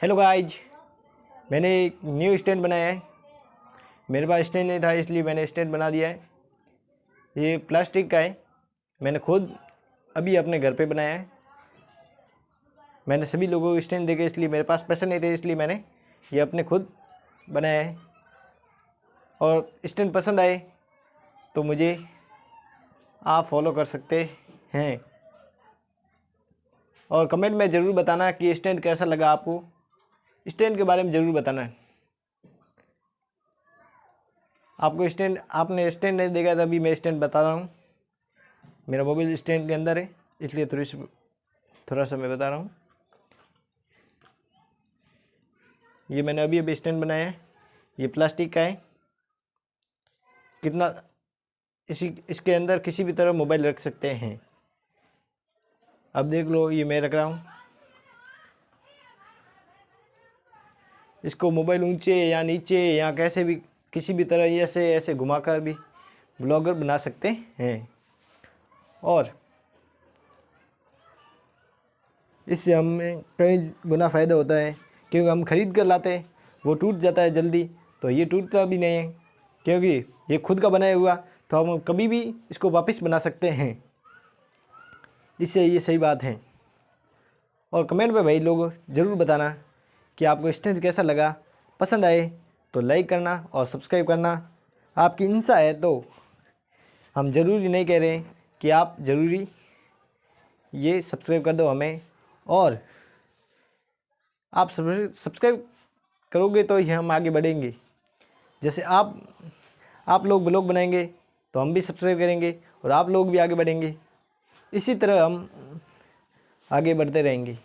Hello guys मैंने एक new stand बनाया है। मेरे पास स्टैंड नहीं था, इसलिए मैंने स्टैंड बना दिया है। ये प्लास्टिक का है। मैंने खुद अभी अपने घर पे बनाया है। मैंने सभी लोगों को स्टैंड देखे इसलिए मेरे पास पैसे नहीं थे, इसलिए मैंने ये अपने खुद बनाया है। और स्टैंड पसंद आए तो मुझे आप फॉलो कर सकते हैं। और कमेंट में ज़रूर बताना कि स्टैंड कैसा लगा आपको। स्टैंड के बारे में ज़रूर बताना है। आपको स्टैंड, आपने स्टैंड नहीं देखा था अभी मैं स्टैंड बता रहा हूँ। मेरा मोबाइल स्टैंड के अंदर है, इसलिए थोड़ी सी, थोड़ा सा मैं बता रहा हूँ। ये मैंने अभी अभी स्टैंड बनाया है, ये प्लास्टिक का है। कितना, इसी, इसके अंदर किसी भी तरह मोबाइल रख सकते हैं। अब देख लो, ये मैं रख रहा हूँ। इसको मोबाइल ऊँचे या नीचे या कैसे भी, किसी भी तरह ऐसे ऐसे घुमाकर भी ब्लॉगर बना सकते हैं। और इससे हमें कई गुना फ़ायदा होता है, क्योंकि हम ख़रीद कर लाते हैं, वो टूट जाता है जल्दी तो ये टूटता भी नहीं है। क्योंकि ये खुद का बनाया हुआ तो हम कभी भी इसको वापस बना सकते हैं। इससे ये सही बात है। और कमेंट में भाई लोग, ज़रूर बताना कि आपको स्टेंज कैसा लगा, पसंद आए तो लाइक करना और सब्सक्राइब करना। आपकी इंसा है तो हम ज़रूरी नहीं कह रहे कि आप ज़रूरी ये सब्सक्राइब कर दो हमें और आप सब्सक्राइब करोगे तो ही हम आगे बढ़ेंगे। जैसे आप आप लोग ब्लॉग बनाएँगे तो हम भी सब्सक्राइब करेंगे और आप लोग भी आगे बढ़ेंगे। इसी तरह हम आगे बढ़ते रहेंगे।